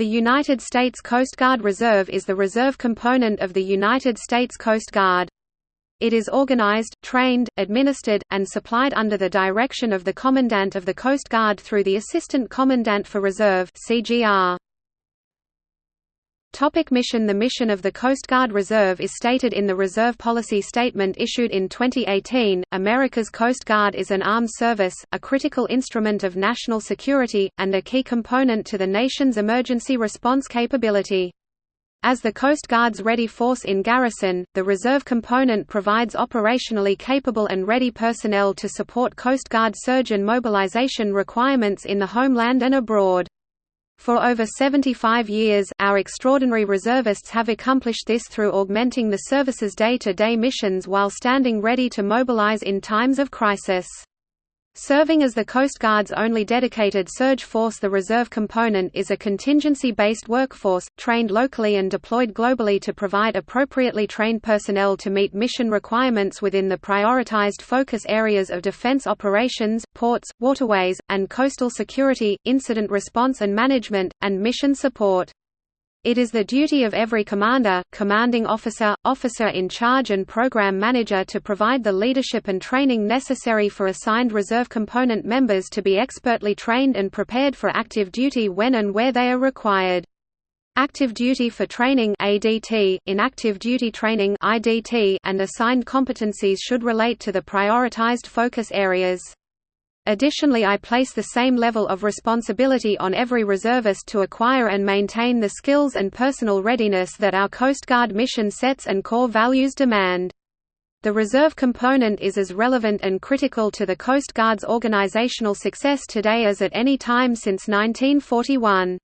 The United States Coast Guard Reserve is the reserve component of the United States Coast Guard. It is organized, trained, administered, and supplied under the direction of the Commandant of the Coast Guard through the Assistant Commandant for Reserve CGR. Topic mission The mission of the Coast Guard Reserve is stated in the Reserve Policy Statement issued in 2018. America's Coast Guard is an armed service, a critical instrument of national security, and a key component to the nation's emergency response capability. As the Coast Guard's ready force in garrison, the reserve component provides operationally capable and ready personnel to support Coast Guard surge and mobilization requirements in the homeland and abroad. For over 75 years, our extraordinary reservists have accomplished this through augmenting the service's day-to-day -day missions while standing ready to mobilize in times of crisis. Serving as the Coast Guard's only dedicated surge force the reserve component is a contingency-based workforce, trained locally and deployed globally to provide appropriately trained personnel to meet mission requirements within the prioritized focus areas of defense operations, ports, waterways, and coastal security, incident response and management, and mission support. It is the duty of every commander, commanding officer, officer in charge and program manager to provide the leadership and training necessary for assigned reserve component members to be expertly trained and prepared for active duty when and where they are required. Active duty for training ADT, inactive duty training IDT, and assigned competencies should relate to the prioritized focus areas. Additionally I place the same level of responsibility on every reservist to acquire and maintain the skills and personal readiness that our Coast Guard mission sets and core values demand. The reserve component is as relevant and critical to the Coast Guard's organizational success today as at any time since 1941.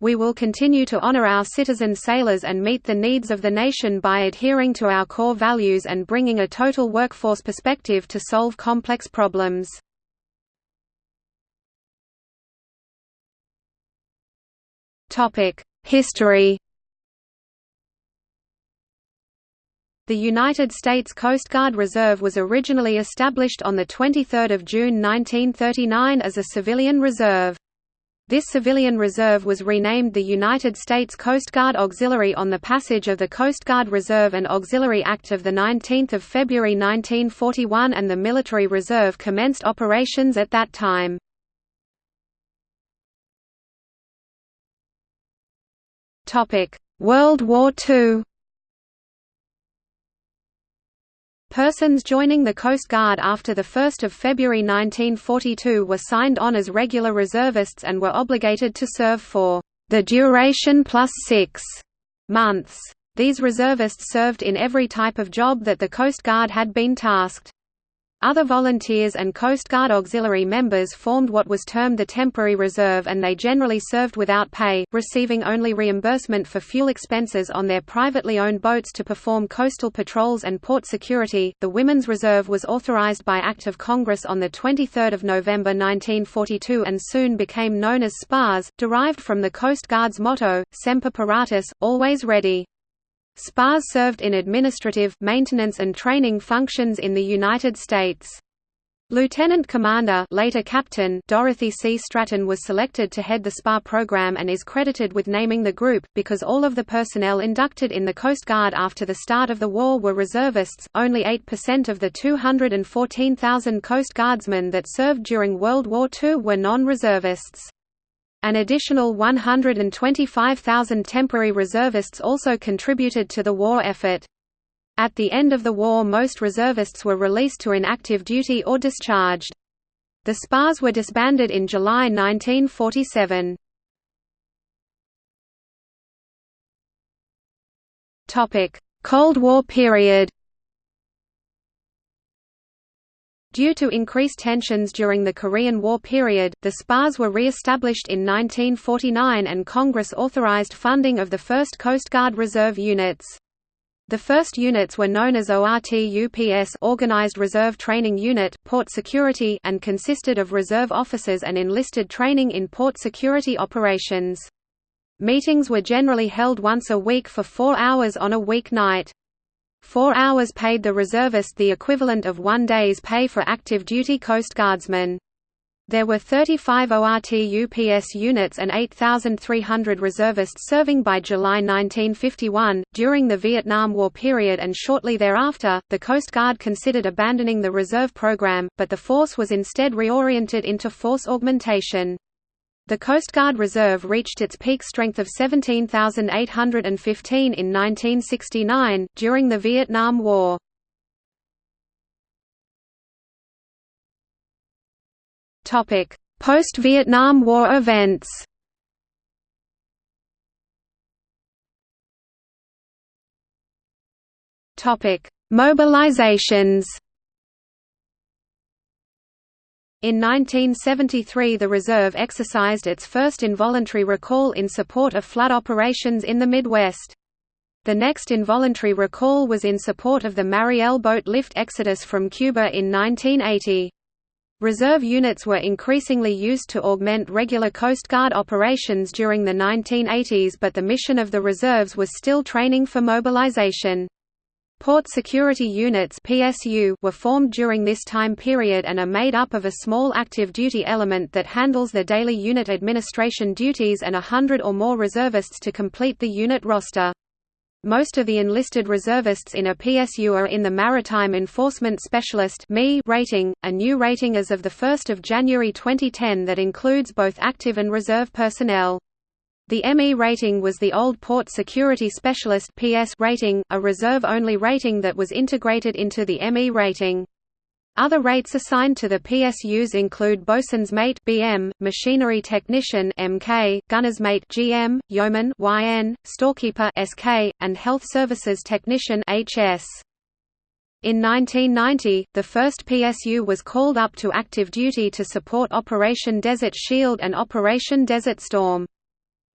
We will continue to honor our citizen sailors and meet the needs of the nation by adhering to our core values and bringing a total workforce perspective to solve complex problems. History The United States Coast Guard Reserve was originally established on 23 June 1939 as a civilian reserve. This civilian reserve was renamed the United States Coast Guard Auxiliary on the passage of the Coast Guard Reserve and Auxiliary Act of 19 February 1941 and the military reserve commenced operations at that time. World War II Persons joining the Coast Guard after 1 February 1942 were signed on as regular reservists and were obligated to serve for the duration plus six months. These reservists served in every type of job that the Coast Guard had been tasked. Other volunteers and Coast Guard auxiliary members formed what was termed the temporary reserve and they generally served without pay, receiving only reimbursement for fuel expenses on their privately owned boats to perform coastal patrols and port security. The Women's Reserve was authorized by Act of Congress on the 23rd of November 1942 and soon became known as SPARS, derived from the Coast Guard's motto, Semper Paratus, always ready. SPARS served in administrative, maintenance and training functions in the United States. Lieutenant Commander later Captain Dorothy C. Stratton was selected to head the SPAR program and is credited with naming the group, because all of the personnel inducted in the Coast Guard after the start of the war were reservists, only 8% of the 214,000 Coast Guardsmen that served during World War II were non-reservists. An additional 125,000 temporary reservists also contributed to the war effort. At the end of the war most reservists were released to inactive duty or discharged. The SPARS were disbanded in July 1947. Cold War period Due to increased tensions during the Korean War period, the SPARS were re-established in 1949 and Congress authorized funding of the first Coast Guard Reserve units. The first units were known as ORTUPS Organized Reserve Training Unit, Port Security and consisted of reserve officers and enlisted training in port security operations. Meetings were generally held once a week for four hours on a weeknight. Four hours paid the reservist the equivalent of one day's pay for active duty Coast Guardsmen. There were 35 ORT-UPS units and 8,300 reservists serving by July 1951. During the Vietnam War period and shortly thereafter, the Coast Guard considered abandoning the reserve program, but the force was instead reoriented into force augmentation. The Coast Guard Reserve reached its peak strength of 17,815 in 1969, during the Vietnam War. Post-Vietnam War events Mobilizations in 1973 the reserve exercised its first involuntary recall in support of flood operations in the Midwest. The next involuntary recall was in support of the Mariel boat lift exodus from Cuba in 1980. Reserve units were increasingly used to augment regular Coast Guard operations during the 1980s but the mission of the reserves was still training for mobilization. Port Security Units PSU were formed during this time period and are made up of a small active duty element that handles the daily unit administration duties and a hundred or more reservists to complete the unit roster. Most of the enlisted reservists in a PSU are in the Maritime Enforcement Specialist rating, a new rating as of 1 January 2010 that includes both active and reserve personnel. The ME rating was the old Port Security Specialist PS rating, a reserve-only rating that was integrated into the ME rating. Other rates assigned to the PSUs include bosun's mate (BM), machinery technician (MK), gunner's mate (GM), yeoman (YN), storekeeper (SK), and health services technician (HS). In 1990, the first PSU was called up to active duty to support Operation Desert Shield and Operation Desert Storm.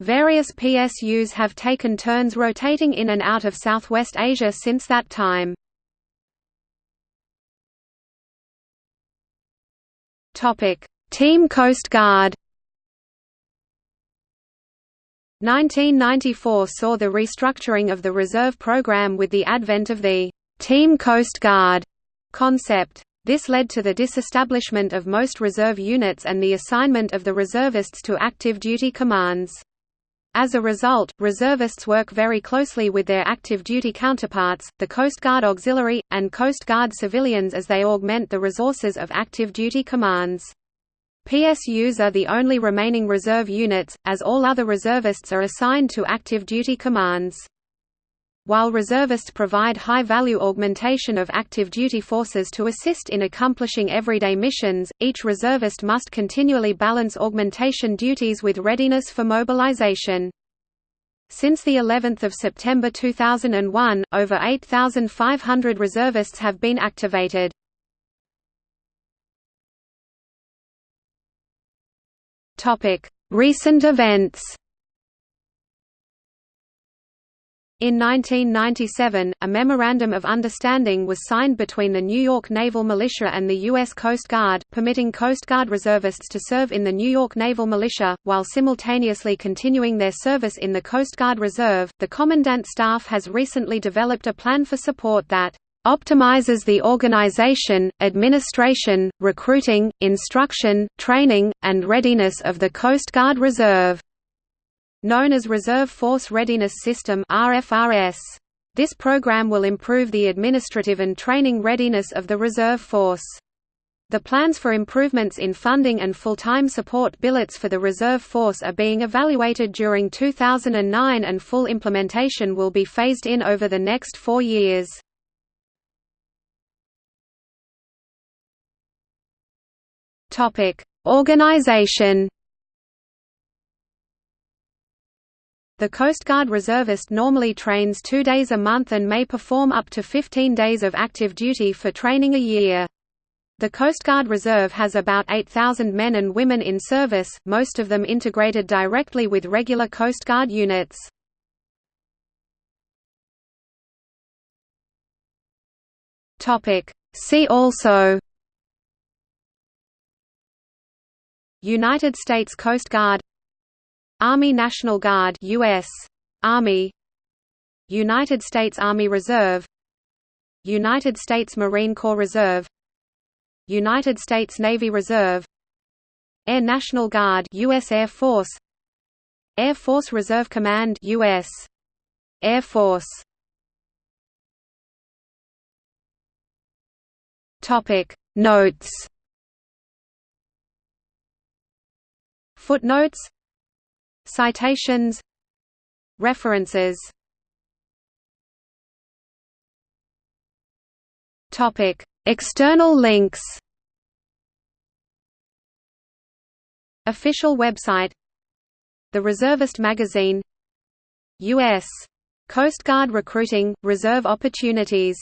Various PSUs have taken turns rotating in and out of Southwest Asia since that time. Team Coast Guard. 1994 saw the restructuring of the reserve program with the advent of the Team Coast Guard concept. This led to the disestablishment of most reserve units and the assignment of the reservists to active duty commands. As a result, reservists work very closely with their active duty counterparts, the Coast Guard Auxiliary, and Coast Guard civilians as they augment the resources of active duty commands. PSUs are the only remaining reserve units, as all other reservists are assigned to active duty commands. While reservists provide high-value augmentation of active duty forces to assist in accomplishing everyday missions, each reservist must continually balance augmentation duties with readiness for mobilization. Since the 11th of September 2001, over 8,500 reservists have been activated. Recent events In 1997, a Memorandum of Understanding was signed between the New York Naval Militia and the U.S. Coast Guard, permitting Coast Guard reservists to serve in the New York Naval Militia, while simultaneously continuing their service in the Coast Guard Reserve. The Commandant Staff has recently developed a plan for support that optimizes the organization, administration, recruiting, instruction, training, and readiness of the Coast Guard Reserve known as Reserve Force Readiness System. This program will improve the administrative and training readiness of the reserve force. The plans for improvements in funding and full-time support billets for the reserve force are being evaluated during 2009 and full implementation will be phased in over the next four years. Organization The Coast Guard reservist normally trains two days a month and may perform up to 15 days of active duty for training a year. The Coast Guard Reserve has about 8,000 men and women in service, most of them integrated directly with regular Coast Guard units. See also United States Coast Guard Army National Guard US Army United States Army Reserve United States Marine Corps Reserve United States Navy Reserve Air National Guard US Air Force Air Force Reserve Command US Air Force. Topic. Notes. Footnotes Citations References. Topic External links. Official website. The Reservist magazine. U.S. Coast Guard recruiting, reserve opportunities